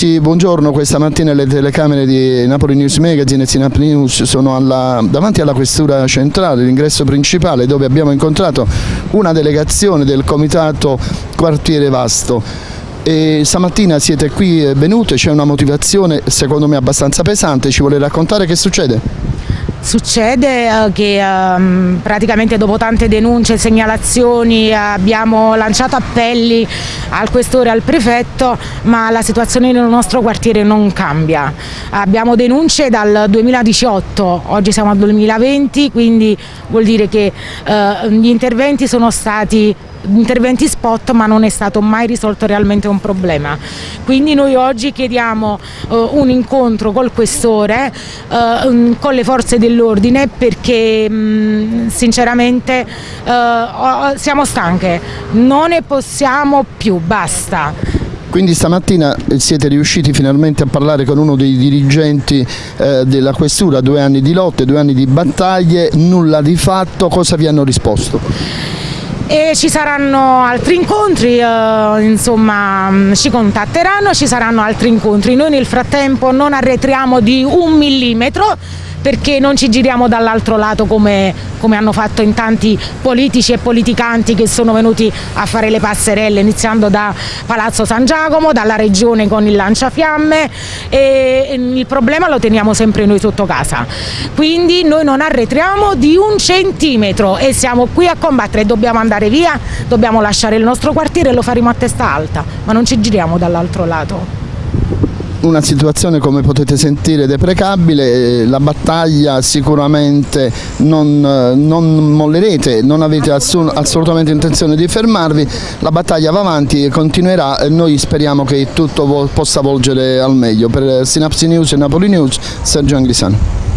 Sì, buongiorno, questa mattina le telecamere di Napoli News Magazine e Sinap News sono alla, davanti alla questura centrale, l'ingresso principale dove abbiamo incontrato una delegazione del comitato Quartiere Vasto. E stamattina siete qui venute, c'è una motivazione secondo me abbastanza pesante, ci vuole raccontare che succede? Succede eh, che ehm, praticamente dopo tante denunce e segnalazioni abbiamo lanciato appelli al questore e al prefetto ma la situazione nel nostro quartiere non cambia. Abbiamo denunce dal 2018, oggi siamo al 2020 quindi vuol dire che eh, gli interventi sono stati interventi spot ma non è stato mai risolto realmente un problema. Quindi noi oggi chiediamo uh, un incontro col questore, uh, con le forze dell'ordine perché mh, sinceramente uh, siamo stanche, non ne possiamo più, basta. Quindi stamattina siete riusciti finalmente a parlare con uno dei dirigenti eh, della questura, due anni di lotte, due anni di battaglie, nulla di fatto, cosa vi hanno risposto? E ci saranno altri incontri, eh, insomma mm, ci contatteranno, ci saranno altri incontri. Noi nel frattempo non arretriamo di un millimetro perché non ci giriamo dall'altro lato come, come, hanno fatto in tanti politici e politicanti che sono venuti a fare le passerelle iniziando da Palazzo San Giacomo, dalla regione con il lanciafiamme e il problema lo teniamo sempre noi sotto casa. Quindi noi non arretriamo di un centimetro e siamo qui a combattere, dobbiamo andare via, dobbiamo lasciare il nostro quartiere e lo faremo a testa alta, ma non ci giriamo dall'altro lato una situazione come potete sentire deprecabile, eh, la battaglia sicuramente non, eh, non mollerete, non avete assolutamente intenzione di fermarvi, la battaglia va avanti e continuerà, e noi speriamo che tutto possa volgere al meglio. Per Synapsi News e Napoli News, Sergio Anglisano.